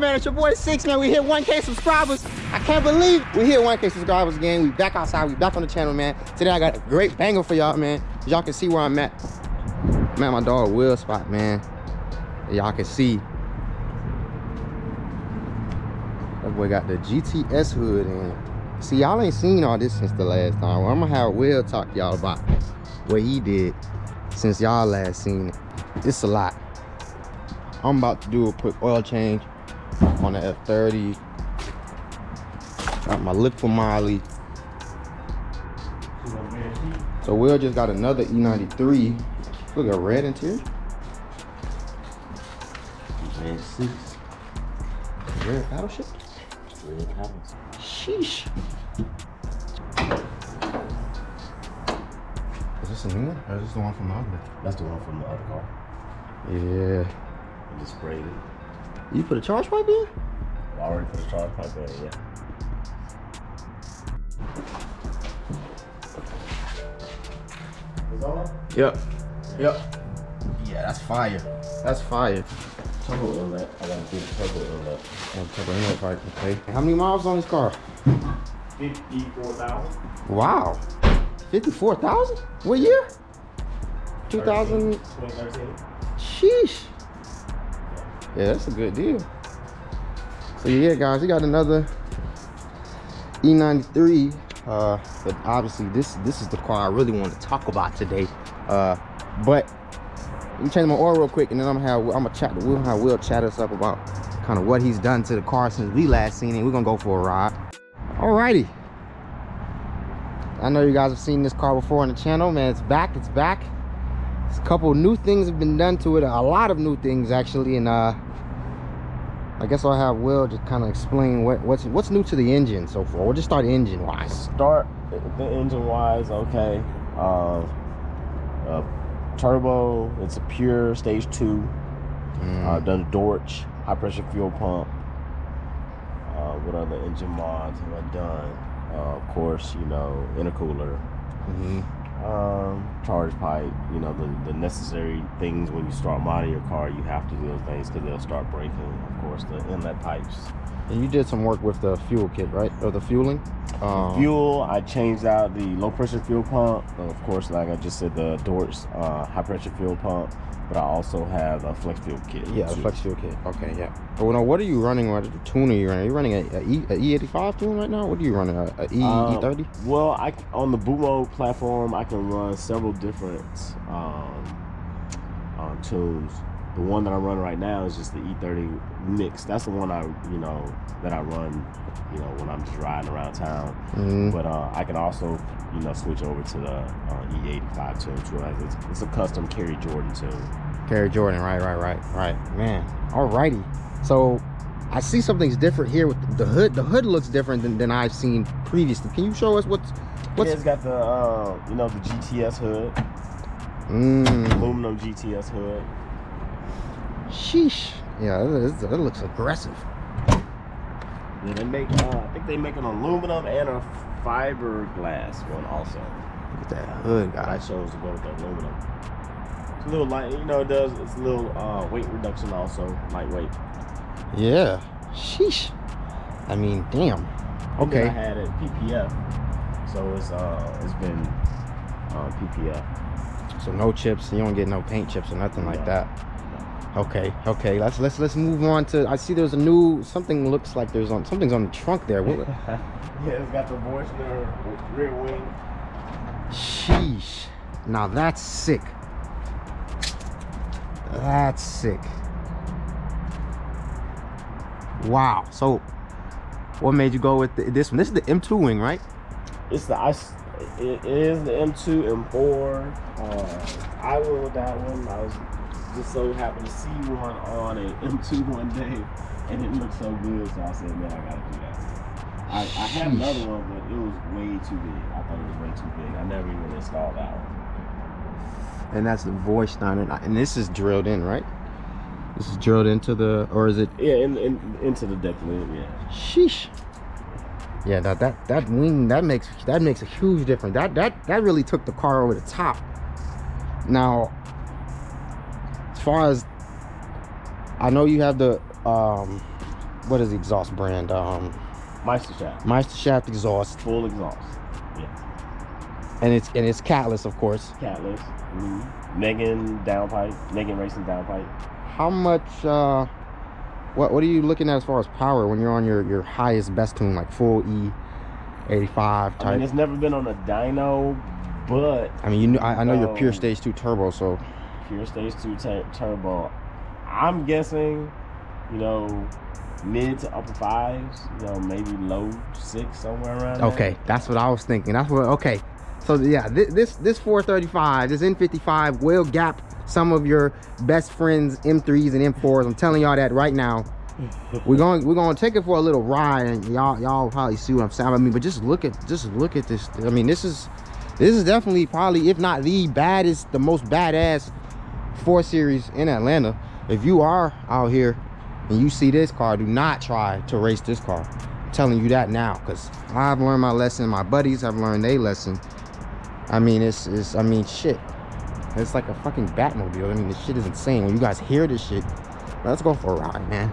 man. It's your boy Six, man. We hit 1K subscribers. I can't believe we hit 1K subscribers again. We back outside. We back on the channel, man. Today I got a great banger for y'all, man. Y'all can see where I'm at. I'm at my dog Will spot, man. Y'all can see. That boy got the GTS hood in. See, y'all ain't seen all this since the last time. I'm gonna have Will talk y'all about what he did since y'all last seen it. It's a lot. I'm about to do a quick oil change on the F30. Got my Liqui Moly. So Will just got another E93. Look at red interior. Red six, Red paddle shift. red paddles. Sheesh. Is this a new one? Or is this the one from the other? That's the one from the other car. Yeah. I just sprayed it. You put a charge pipe in? I already put a charge pipe in, yeah. Is on? Yep. Yep. Yeah, that's fire. That's fire. Turbo inlet. I gotta do the turbo inlet. Oh, turbo inlet pipe, Okay. How many miles on this car? 54,000. Wow. 54,000? What year? 2000. 2013. Sheesh. Yeah, that's a good deal. So yeah, guys, we got another E93. Uh, but obviously this this is the car I really want to talk about today. Uh, but let me change my oil real quick, and then I'm gonna have I'm gonna chat. We'll have Will chat us up about kind of what he's done to the car since we last seen it. We're gonna go for a ride. Alrighty. I know you guys have seen this car before on the channel, man. It's back. It's back. Couple new things have been done to it. A lot of new things actually, and uh, I guess I'll have Will just kind of explain what what's what's new to the engine so far. We'll just start engine wise. Start the engine wise, okay. Uh, uh, turbo, it's a pure stage two. Mm. Uh, done Dorch, high pressure fuel pump. Uh, what other engine mods have I done? Uh, of course, you know, intercooler, Mhm. Um, charge pipe, you know, the, the necessary things when you start modding your car, you have to do those things because they'll start breaking. Of course, the inlet pipes. And you did some work with the fuel kit, right? Or the fueling? Um, Fuel, I changed out the low pressure fuel pump. Of course, like I just said, the Dorch uh, high pressure fuel pump, but I also have a flex fuel kit. Yeah, too. flex fuel kit. Okay, yeah. But well, now, what are you running? What tune are you running? Are you running a, a, e, a E85 tune right now? What are you running? A, a E, Um, E30? Well, I on the Boomo platform, I can run several different um, um, tunes. The one that I run right now is just the E30 mix. That's the one I, you know, that I run, you know, when I'm just riding around town. Mm. But uh, I can also, you know, switch over to the uh, E85 tune too. It's, it's a custom Kerry Jordan tune. Kerry Jordan, right, right, right, right. Man, alrighty. So I see something's different here with the hood. The hood looks different than, than I've seen previously. Can you show us what's what's? Yeah, it's got the, uh, you know, the GTS hood, Mm, aluminum GTS hood. Sheesh. Yeah, it, it looks aggressive. Yeah, they make. Uh, I think they make an aluminum and a fiberglass one also. Look at that hood, But I guys. chose to go with the aluminum. It's a little light. You know, it does. It's a little uh, weight reduction also, lightweight. Yeah. Sheesh. I mean, damn. Okay. I had it PPF, so it's uh, it's been uh, PPF. So no chips. You don't get no paint chips or nothing like that. Okay. Okay. Let's let's let's move on to. I see there's a new something. Looks like there's on something's on the trunk there. What, yeah, it's got the Borsner rear wing. Sheesh. Now that's sick. That's sick. Wow. So, what made you go with the, this one? This is the M2 wing, right? It's the ice. It is the M2 M4. Uh, I went with that one. I was just so happened to see one on an M2 one day, and it looked so good. So I said, man, I gotta do that. I, I had another one, but it was way too big. I thought it was way too big. I never even installed that one. And that's the voice down and, and this is drilled in, right? This is drilled into the, or is it? Yeah, in, in, into the deck lid. Yeah. Sheesh. Yeah, that that that wing that makes that makes a huge difference. That that that really took the car over the top. Now, as far as I know, you have the um, what is the exhaust brand? Um, Meister Shaft, Meisterschaft exhaust, full exhaust. Yeah, and it's and it's catless, of course. catless. Mm-hmm. Megan downpipe, Megan Racing downpipe. How much? Uh, what what are you looking at as far as power when you're on your your highest best tune, like full E, 85 type? I mean, it's never been on a dyno, but I mean, you know, I, I know you're pure Um, stage two turbo, so pure stage two turbo. I'm guessing, you know, mid to upper fives. You know, maybe low six somewhere around. there. okay, that's what I was thinking. That's what okay. So yeah, this this, this 435, this N55 will gap some of your best friends M3s and M4s. I'm telling y'all that right now. we're going we're going to take it for a little ride, and y'all y'all probably see what I'm saying. I mean, but just look at just look at this. I mean, this is this is definitely probably if not the baddest, the most badass four series in Atlanta. If you are out here and you see this car, do not try to race this car. I'm telling you that now, because I've learned my lesson. My buddies have learned their lesson. I mean, it's it's I mean shit. It's like a fucking Batmobile. I mean, this shit is insane. When you guys hear this shit, let's go for a ride, man.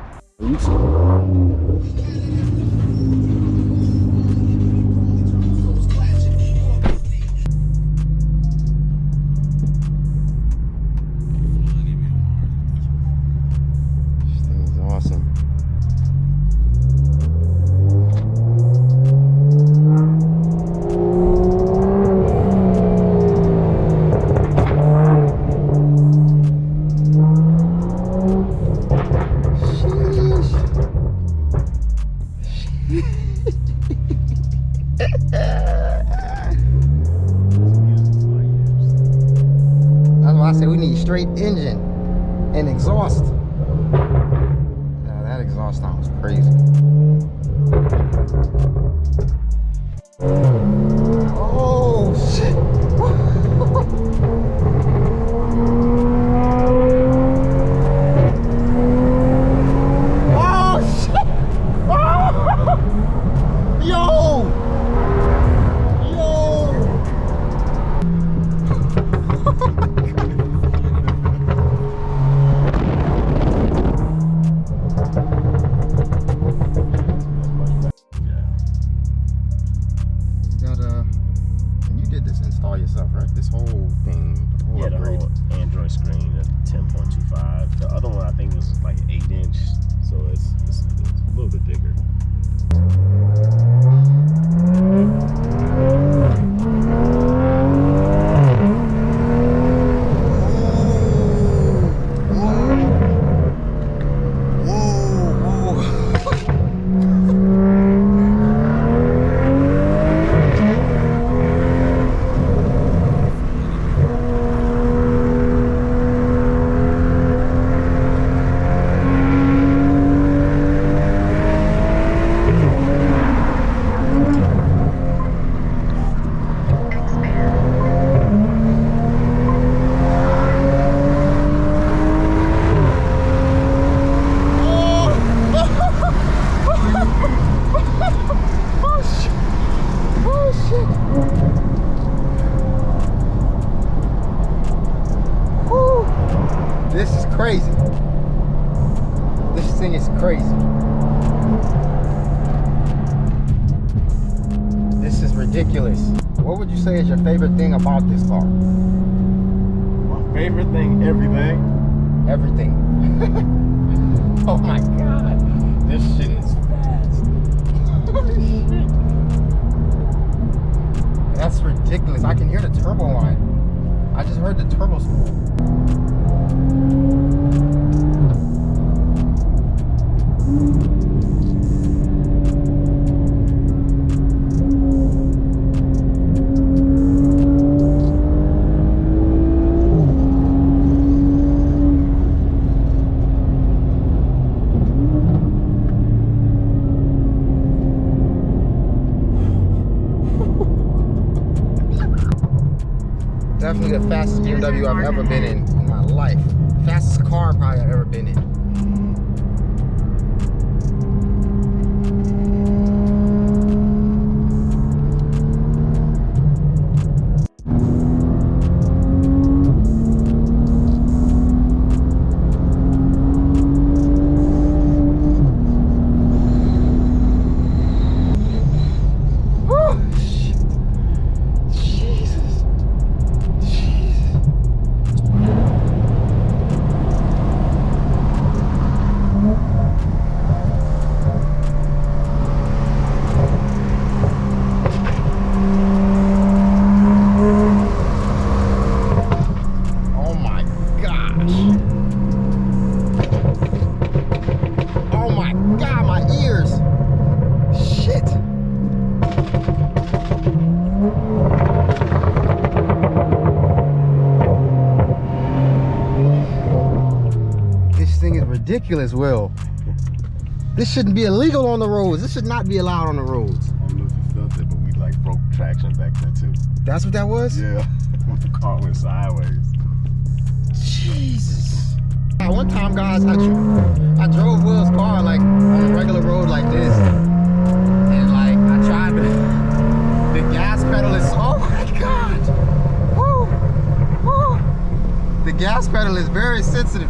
10.25. The other one I think was like eight inch, so it's, it's, it's a little bit bigger. What would you say is your favorite thing about this car? My favorite thing, everything. everything. Oh my god. This shit is fast. Shit that's ridiculous. I can hear the turbo line. I just heard the turbo spool the fastest BMW I've ever been in in my life. Fastest car probably I've ever been in. Ridiculous, Will. This shouldn't be illegal on the roads. This should not be allowed on the roads. I don't know if you felt it, but we like broke traction back there too. That's what that was? Yeah, the car went sideways. Jesus. One time, guys, I, I drove Will's car like on a regular road like this. And like, I tried to, the gas pedal is, oh my God. Woo, woo. The gas pedal is very sensitive.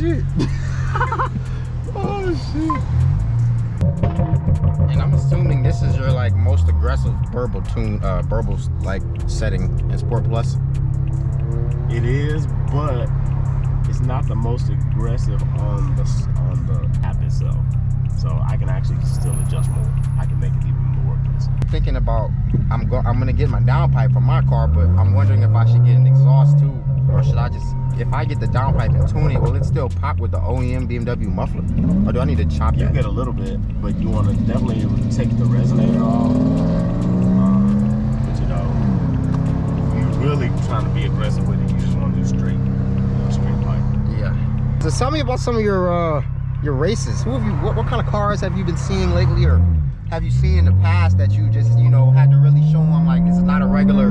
Shit. oh shit. And I'm assuming this is your like most aggressive burble tune, uh, like setting in Sport Plus. It is, but it's not the most aggressive on the on the app itself. So I can actually still adjust more. I can make it even more aggressive. Thinking about, I'm go, I'm gonna get my downpipe for my car, but I'm wondering if I should get an exhaust too, or should I just, if I get the downpipe and tune it, will it still pop with the OEM BMW muffler, or do I need to chop You that? get a little bit, but you want to definitely take the resonator off. Um, but you know, you're really trying to be aggressive with it, you just want to do straight, you straight pipe. Yeah. So tell me about some of your uh your races. Who have you? What, what kind of cars have you been seeing lately, or have you seen in the past that you just you know had to really show them like this is not a regular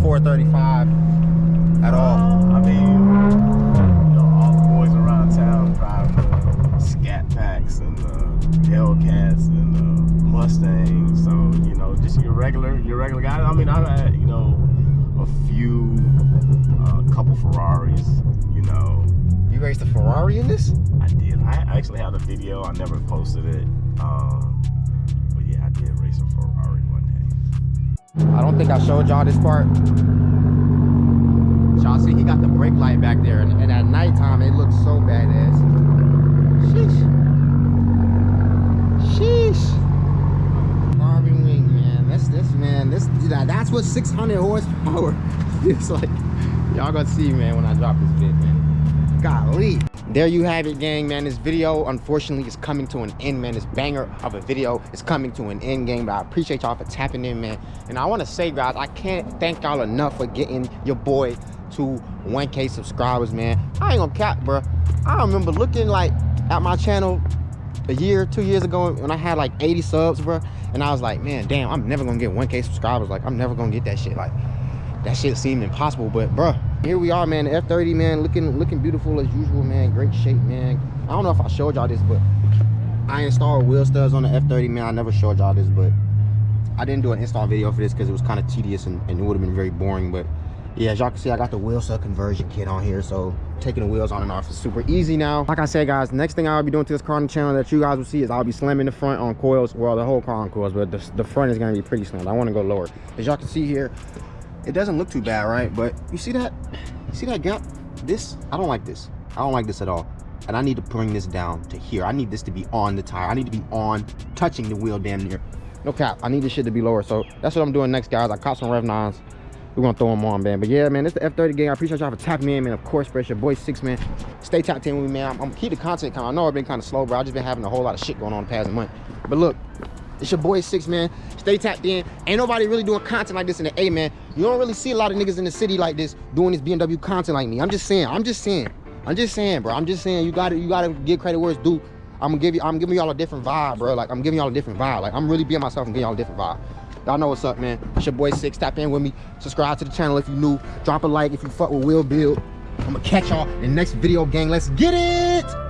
435 at all? I mean, you know, all the boys around town drive the Scat Packs and the Hellcats and the Mustangs. So you know, just your regular, your regular guys. I mean, I've had you know a few, uh, couple Ferraris. You know, You raced a Ferrari in this? I did. I actually had a video. I never posted it. Um, I don't think I showed y'all this part. Y'all see he got the brake light back there, and, and at nighttime it looks so badass. Sheesh. Sheesh. Barbie wing, man. That's this, man. This that- that's what 600 horsepower feels like. Y'all gonna see, man, when I drop this bit, man. Golly. There you have it, gang, man. This video, unfortunately, is coming to an end, man. This banger of a video is coming to an end, gang. But I appreciate y'all for tapping in, man. And I want to say, guys, I can't thank y'all enough for getting your boy to 1K subscribers, man. I ain't gonna cap, bro. I remember looking like at my channel a year, two years ago when I had like 80 subs, bro. And I was like, man, damn, I'm never gonna get 1K subscribers. Like, I'm never gonna get that shit. Like, that shit seemed impossible. But, bro, here we are, man. The F30, man, looking looking beautiful as usual, man. Great shape, man. I don't know if I showed y'all this, but I installed wheel studs on the F30, man. I never showed y'all this, but I didn't do an install video for this because it was kind of tedious and, and it would have been very boring. But yeah, as y'all can see, I got the wheel stud conversion kit on here. So taking the wheels on and off is super easy now. Like I said, guys, next thing I'll be doing to this car on the channel that you guys will see is I'll be slamming the front on coils. Well, the whole car on coils, but the, the front is going to be pretty slammed. I want to go lower. As y'all can see here, it doesn't look too bad, right? But you see that? You see that gap? This, I don't like this. I don't like this at all. And I need to bring this down to here. I need this to be on the tire. I need to be on, touching the wheel damn near. No cap. I need this shit to be lower. So that's what I'm doing next, guys. I caught some Rev 9s. We're gonna throw them on, man. But yeah, man, it's the F30 gang. I appreciate y'all for tapping me in, man. Of course, it's your boy Six, man. Stay tapped in with me, man. I'm, I'm keep the content coming. I know I've been kind of slow, bro. i've just been having a whole lot of shit going on the past month. But look, it's your boy Six, man. Stay tapped in. Ain't nobody really doing content like this in the A, man. You don't really see a lot of niggas in the city like this doing this BMW content like me. I'm just saying. I'm just saying. I'm just saying, bro. I'm just saying. You gotta, you gotta give credit where it's due. I'm gonna give you. I'm giving y'all a different vibe, bro. Like I'm giving y'all a different vibe. Like I'm really being myself and giving y'all a different vibe. Y'all know what's up, man. It's your boy Six. Tap in with me. Subscribe to the channel if you new. Drop a like if you fuck with Will Build. I'm gonna catch y'all in the next video, gang. Let's get it.